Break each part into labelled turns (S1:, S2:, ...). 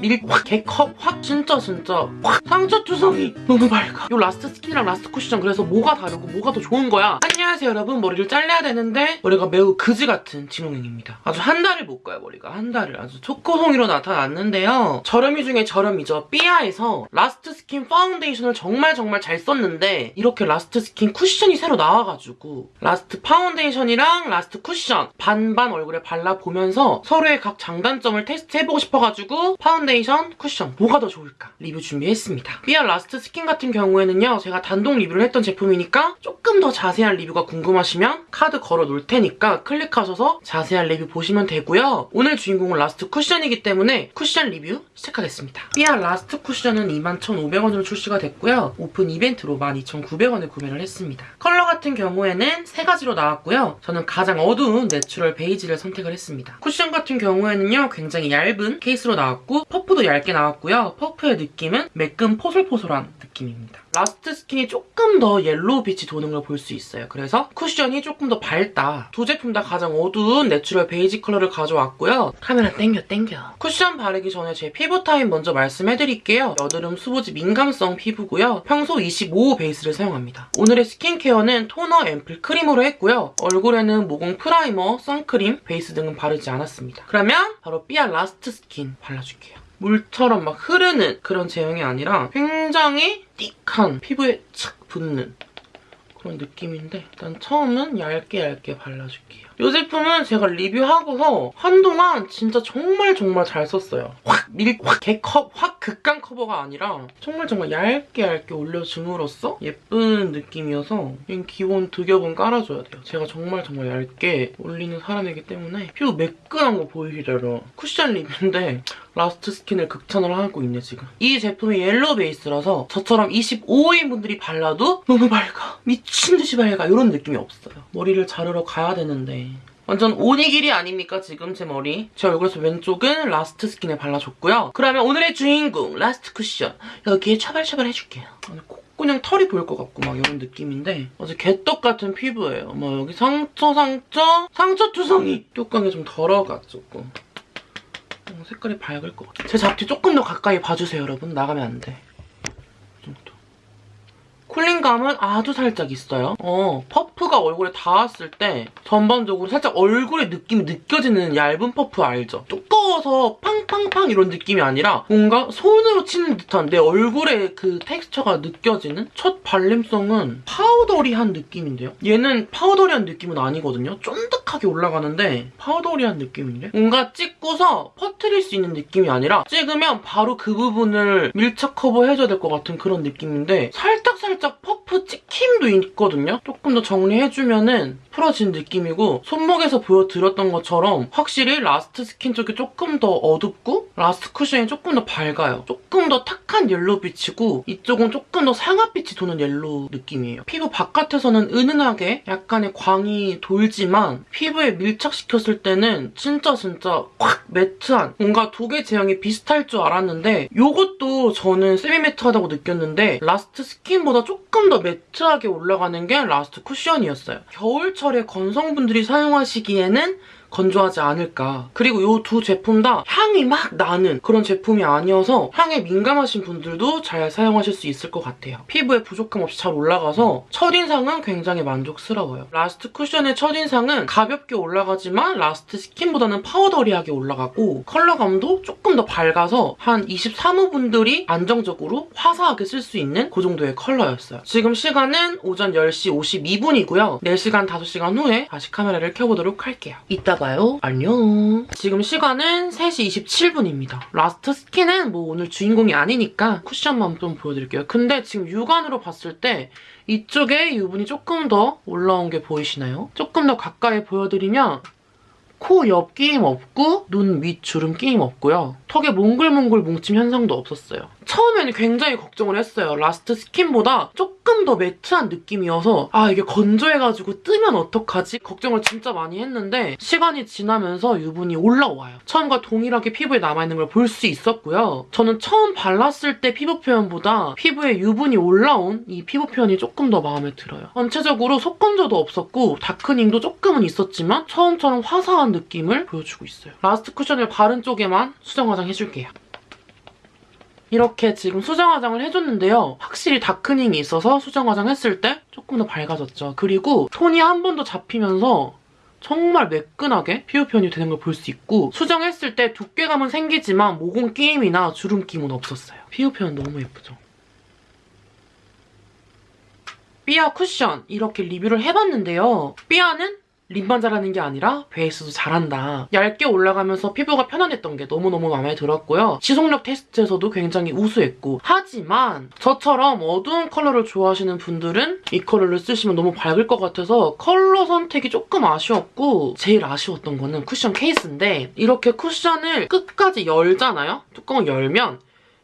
S1: 밀확 개컵? 확 진짜 진짜. 확 상처 투성이 너무 밝아. 이 라스트 스킨이랑 라스트 쿠션 그래서 뭐가 다르고 뭐가 더 좋은 거야? 안녕하세요 여러분. 머리를 잘라야 되는데 머리가 매우 그지 같은 진홍행입니다. 아주 한 달을 못 가요 머리가. 한 달을. 아주 초코송이로 나타났는데요. 저렴이 중에 저렴이죠. 삐아에서 라스트 스킨 파운데이션을 정말 정말 잘 썼는데 이렇게 라스트 스킨 쿠션이 새로 나와가지고 라스트 파운데이션이랑 라스트 쿠션 반반 얼굴에 발라보면서 서로의 각 장단점을 테스트해보고 싶어가지고 파운데이션, 쿠션 뭐가 더 좋을까 리뷰 준비했습니다. 삐아 라스트 스킨 같은 경우에는요 제가 단독 리뷰를 했던 제품이니까 조금 더 자세한 리뷰가 궁금하시면 카드 걸어 놓을 테니까 클릭하셔서 자세한 리뷰 보시면 되고요. 오늘 주인공은 라스트 쿠션이기 때문에 쿠션 리뷰 시작하겠습니다. 삐아 라스트 쿠션은 21,500원으로 출시가 됐고요. 오픈 이벤트로 12,900원에 구매를 했습니다. 컬러 같은 경우에는 세 가지로 나왔고요. 저는 가장 어두운 내추럴 베이지를 선택을 했습니다. 쿠션 같은 경우에는요. 굉장히 얇은 케이스로 나왔고 퍼프도 얇게 나왔고요. 퍼프의 느낌은 매끈 포솔포솔한 느낌입니다. 라스트 스킨이 조금 더 yellow 빛이 도는 걸 볼 수 있어요. 그래서 쿠션이 조금 더 밝다. 두 제품 다 가장 어두운 natural 베이지 컬러를 가져왔고요. 카메라 땡겨 땡겨. 쿠션 바르기 전에 제 피부 타입 먼저 말씀해드릴게요. 여드름 수부지 민감성 피부고요. 평소 25 베이스를 사용합니다. 오늘의 스킨케어는 토너, 앰플, 크림으로 했고요. 얼굴에는 모공 primer, 선크림, 베이스 등은 바르지 않았습니다. 그러면 바로 삐아 라스트 스킨 발라줄게요. 물처럼 막 흐르는 그런 제형이 아니라 굉장히 thick한 피부에 착 붙는 그런 느낌인데 일단 처음은 얇게 얇게 발라줄게요. 이 제품은 제가 리뷰하고서 한동안 진짜 정말 정말 잘 썼어요. 확 밀, 확 개커버, 확 극강 커버가 아니라 정말 정말 얇게 얇게 올려줌으로써 예쁜 느낌이어서 그냥 기본 두 겹은 깔아줘야 돼요. 제가 정말 정말 얇게 올리는 사람이기 때문에 피부 매끈한 거 보이시려면 쿠션 리뷰인데 라스트 스킨을 극찬을 하고 있네 지금. 이 제품이 yellow 베이스라서 저처럼 25인 분들이 발라도 너무 밝아. 미친 듯이 밝아. 이런 느낌이 없어요. 머리를 자르러 가야 되는데 완전 오니기리 아닙니까 지금 제 머리. 제 얼굴에서 왼쪽은 라스트 스킨을 발라줬고요. 그러면 오늘의 주인공 라스트 쿠션 여기에 차발차발 해줄게요. 그냥 털이 보일 것 같고 막 이런 느낌인데 어제 개떡 같은 피부예요. 뭐 여기 상처 상처 상처 투성이 뚜껑이 좀 덜어가지고 어, 색깔이 밝을 것 같아요. 제 잡티 조금 더 가까이 봐주세요 여러분. 나가면 안 돼. cooling감은 아주 살짝 있어요. 어, 퍼프가 얼굴에 닿았을 때 전반적으로 살짝 얼굴에 느낌이 느껴지는 얇은 퍼프 알죠? 두꺼워서 팡팡팡 이런 느낌이 아니라 뭔가 손으로 치는 듯한 내 얼굴에 그 텍스처가 느껴지는 첫 발림성은 powdery한 느낌인데요? 얘는 powdery한 느낌은 아니거든요? 쫀득하게 올라가는데 powdery한 느낌인데? 뭔가 찍고서 퍼트릴 수 있는 느낌이 아니라 찍으면 바로 그 부분을 밀착 커버해줘야 될 것 같은 그런 느낌인데 살짝살짝 살 짝 퍼프 찍힘도 있거든요? 조금 더 정리해주면은 풀어진 느낌이고 손목에서 보여드렸던 것처럼 확실히 라스트 스킨 쪽이 조금 더 어둡고 라스트 쿠션이 조금 더 밝아요. 조금 더 탁한 yellow빛이고 이쪽은 조금 더 상아빛이 도는 yellow 느낌이에요. 피부 바깥에서는 은은하게 약간의 광이 돌지만 피부에 밀착시켰을 때는 진짜 진짜 확 matte한 뭔가 두 개 제형이 비슷할 줄 알았는데 이것도 저는 semi-matte하다고 느꼈는데 라스트 스킨보다 조금 더 matte하게 올라가는 게 라스트 쿠션이었어요. 겨울철에 건성분들이 사용하시기에는 건조하지 않을까. 그리고 이 두 제품 다 향이 막 나는 그런 제품이 아니어서 향에 민감하신 분들도 잘 사용하실 수 있을 것 같아요. 피부에 부족함 없이 잘 올라가서 첫인상은 굉장히 만족스러워요. 라스트 쿠션의 첫인상은 가볍게 올라가지만 라스트 스킨보다는 powdery하게 올라가고 컬러감도 조금 더 밝아서 한 23호 분들이 안정적으로 화사하게 쓸 수 있는 그 정도의 컬러였어요. 지금 시간은 오전 10시 52분이고요. 4시간, 5시간 후에 다시 카메라를 켜보도록 할게요. 이따 봐요. 안녕. 지금 시간은 3시 27분입니다. 라스트 스킨은 뭐 오늘 주인공이 아니니까 쿠션만 좀 보여드릴게요. 근데 지금 육안으로 봤을 때 이쪽에 유분이 조금 더 올라온 게 보이시나요? 조금 더 가까이 보여드리면 코옆 끼임 없고 눈 윗 주름 끼임 없고요. 턱에 몽글몽글 뭉침 현상도 없었어요. 처음에는 굉장히 걱정을 했어요. 라스트 스킨보다 조금 더 matte한 느낌이어서 아 이게 건조해가지고 뜨면 어떡하지? 걱정을 진짜 많이 했는데 시간이 지나면서 유분이 올라와요. 처음과 동일하게 피부에 남아있는 걸 볼 수 있었고요. 저는 처음 발랐을 때 피부 표현보다 피부에 유분이 올라온 이 피부 표현이 조금 더 마음에 들어요. 전체적으로 속건조도 없었고 darkening도 조금은 있었지만 처음처럼 화사한 느낌을 보여주고 있어요. 라스트 쿠션을 바른 쪽에만 수정 화장 해줄게요. 이렇게 지금 수정 화장을 해줬는데요. 확실히 다크닝이 있어서 수정 화장 했을 때 조금 더 밝아졌죠. 그리고 톤이 한번더 잡히면서 정말 매끈하게 피부 표현이 되는 걸 볼 수 있고 수정했을 때 두께감은 생기지만 모공 끼임이나 주름 끼임은 없었어요. 피부 표현 너무 예쁘죠? 삐아 쿠션 이렇게 리뷰를 해봤는데요. 삐아는 lip만 잘하는 게 아니라 베이스도 잘한다. 얇게 올라가면서 피부가 편안했던 게 너무너무 마음에 들었고요. 지속력 테스트에서도 굉장히 우수했고 하지만 저처럼 어두운 컬러를 좋아하시는 분들은 이 컬러를 쓰시면 너무 밝을 것 같아서 컬러 선택이 조금 아쉬웠고 제일 아쉬웠던 거는 쿠션 케이스인데 이렇게 쿠션을 끝까지 열잖아요? 뚜껑을 열면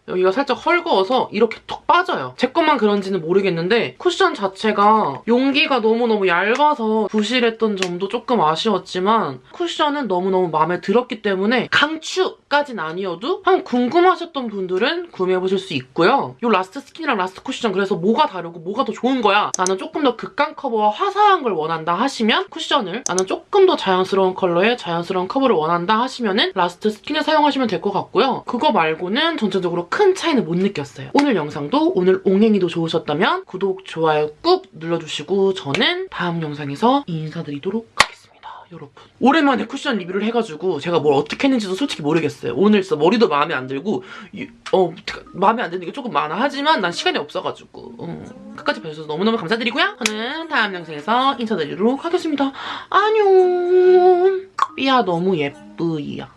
S1: 여기가 살짝 헐거워서 이렇게 톡 빠져요. 제 것만 그런지는 모르겠는데 쿠션 자체가 용기가 너무너무 얇아서 부실했던 점도 조금 아쉬웠지만 쿠션은 너무너무 마음에 들었기 때문에 강추까진 아니어도 한번 궁금하셨던 분들은 구매해보실 수 있고요. 이 라스트 스킨이랑 라스트 쿠션 그래서 뭐가 다르고 뭐가 더 좋은 거야? 나는 조금 더 극강 커버와 화사한 걸 원한다 하시면 쿠션을 나는 조금 더 자연스러운 컬러에 자연스러운 커버를 원한다 하시면 은 라스트 스킨을 사용하시면 될 것 같고요. 그거 말고는 전체적으로 큰 차이는 못 느꼈어요. 오늘 영상도 오늘 옹행이도 좋으셨다면 구독, 좋아요 꾹 눌러주시고 저는 다음 영상에서 인사드리도록 하겠습니다. 여러분 오랜만에 쿠션 리뷰를 해가지고 제가 뭘 어떻게 했는지도 솔직히 모르겠어요. 오늘 진짜 머리도 마음에 안 들고 이- 어 마음에 안 드는 게 조금 많아 하지만 난 시간이 없어가지고 어, 끝까지 봐주셔서 너무너무 감사드리고요. 저는 다음 영상에서 인사드리도록 하겠습니다. 안녕 삐아 너무 예쁘이야.